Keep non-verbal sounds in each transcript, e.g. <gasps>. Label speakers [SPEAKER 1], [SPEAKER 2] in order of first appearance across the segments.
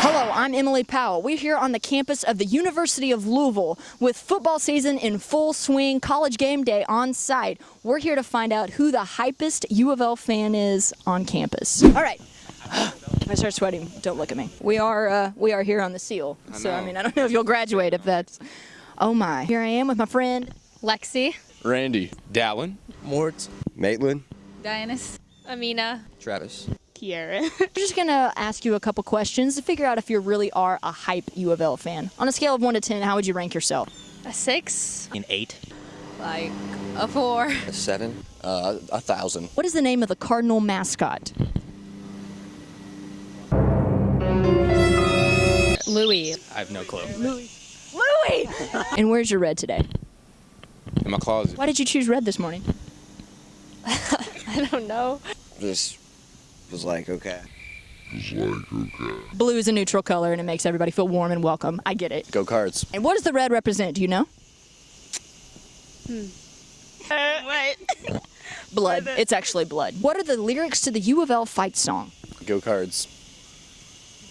[SPEAKER 1] Hello, I'm Emily Powell. We're here on the campus of the University of Louisville with football season in full swing, college game day on site. We're here to find out who the hypest U of L fan is on campus. All right. <gasps> I start sweating. Don't look at me. We are uh, we are here on the seal. so I mean, I don't know if you'll graduate if that's. Oh my. Here I am with my friend
[SPEAKER 2] Lexi.
[SPEAKER 3] Randy. Dallin.
[SPEAKER 4] Mort.
[SPEAKER 5] Maitland.
[SPEAKER 2] Dianus. Amina.
[SPEAKER 5] Travis.
[SPEAKER 2] Kiara. <laughs>
[SPEAKER 1] I'm just gonna ask you a couple questions to figure out if you really are a hype U of L fan. On a scale of one to ten, how would you rank yourself?
[SPEAKER 2] A six.
[SPEAKER 4] An eight.
[SPEAKER 2] Like a four.
[SPEAKER 5] A seven. Uh, a thousand.
[SPEAKER 1] What is the name of the Cardinal mascot?
[SPEAKER 2] Louis.
[SPEAKER 4] I have no clue.
[SPEAKER 1] Louis. Louis! <laughs> and where's your red today?
[SPEAKER 3] In my closet.
[SPEAKER 1] Why did you choose red this morning? <laughs>
[SPEAKER 2] I don't know.
[SPEAKER 5] Just was like, okay.
[SPEAKER 1] Blue is a neutral color and it makes everybody feel warm and welcome. I get it.
[SPEAKER 5] Go cards.
[SPEAKER 1] And what does the red represent? Do you know? Hmm.
[SPEAKER 2] What? <laughs>
[SPEAKER 1] Blood. It's actually blood. What are the lyrics to the U of L fight song?
[SPEAKER 5] Go cards.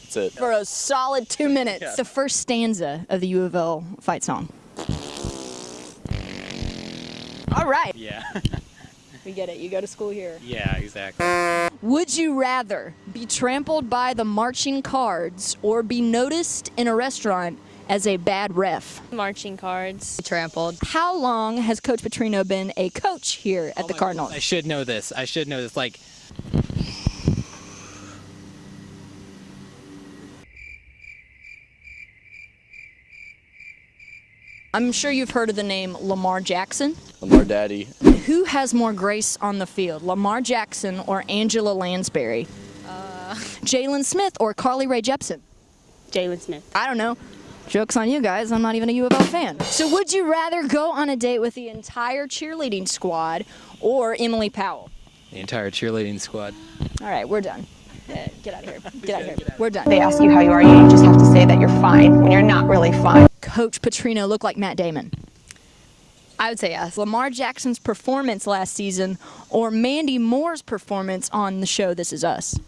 [SPEAKER 5] That's it.
[SPEAKER 1] For a solid two minutes. The first stanza of the U of L fight song. All right.
[SPEAKER 4] Yeah. <laughs>
[SPEAKER 1] We get it. You go to school here.
[SPEAKER 4] yeah, exactly.
[SPEAKER 1] Would you rather be trampled by the marching cards or be noticed in a restaurant as a bad ref?
[SPEAKER 2] Marching cards. Trampled.
[SPEAKER 1] How long has Coach Petrino been a coach here at oh the Cardinals?
[SPEAKER 4] I should know this. I should know this. Like,
[SPEAKER 1] I'm sure you've heard of the name Lamar Jackson.
[SPEAKER 5] Lamar Daddy.
[SPEAKER 1] Who has more grace on the field, Lamar Jackson or Angela Lansbury? Jaylen Smith or Carly Rae Jepsen?
[SPEAKER 2] Jaylen Smith.
[SPEAKER 1] I don't know. Joke's on you guys. I'm not even a U of L fan. So, would you rather go on a date with the entire cheerleading squad or Emily Powell?
[SPEAKER 4] the entire cheerleading squad.
[SPEAKER 1] All right, we're done. Uh, Get out of here. Get out of here. We're done.
[SPEAKER 6] they ask you how you are, you just have to say that you're fine when you're not really fine.
[SPEAKER 1] Coach Petrino look like Matt Damon?
[SPEAKER 2] I would say yes.
[SPEAKER 1] Lamar Jackson's performance last season or Mandy Moore's performance on the show This Is Us?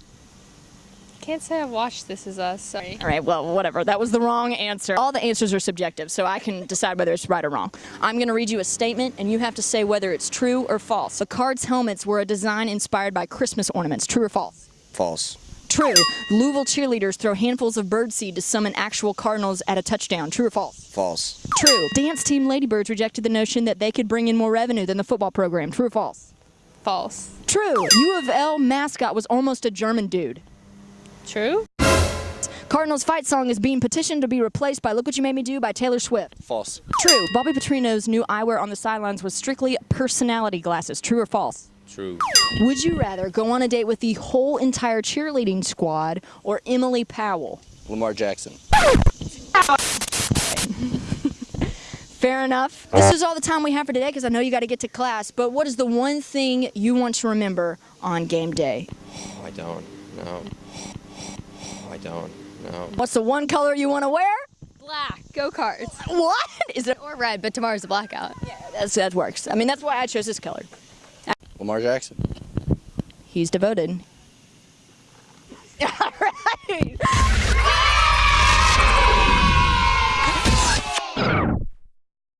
[SPEAKER 2] Can't say I've watched This Is Us. Sorry.
[SPEAKER 1] All right, well, whatever. That was the wrong answer. All the answers are subjective, so I can decide whether it's right or wrong. I'm going to read you a statement, and you have to say whether it's true or false. The Cards helmets were a design inspired by Christmas ornaments. True or false?
[SPEAKER 5] False.
[SPEAKER 1] True. Louisville cheerleaders throw handfuls of birdseed to summon actual Cardinals at a touchdown. True or false?
[SPEAKER 5] False.
[SPEAKER 1] True. Dance team Ladybirds rejected the notion that they could bring in more revenue than the football program. True or false?
[SPEAKER 2] False.
[SPEAKER 1] True. U of L mascot was almost a German dude.
[SPEAKER 2] True.
[SPEAKER 1] Cardinals fight song is being petitioned to be replaced by Look What You Made Me Do by Taylor Swift.
[SPEAKER 5] False.
[SPEAKER 1] True. Bobby Petrino's new eyewear on the sidelines was strictly personality glasses. True or false?
[SPEAKER 5] True.
[SPEAKER 1] Would you rather go on a date with the whole entire cheerleading squad or Emily Powell?
[SPEAKER 5] Lamar Jackson. <laughs>
[SPEAKER 1] Fair enough. This is all the time we have for today because I know you got to get to class. But what is the one thing you want to remember on game day?
[SPEAKER 5] Oh, I don't. No. Oh, I don't. No.
[SPEAKER 1] What's the one color you want to wear?
[SPEAKER 2] Black. Go cards.
[SPEAKER 1] What is it?
[SPEAKER 2] Or red, but tomorrow's a blackout.
[SPEAKER 1] That's, that works. I mean, that's why I chose this color.
[SPEAKER 5] Lamar Jackson.
[SPEAKER 1] He's devoted. <laughs> All right.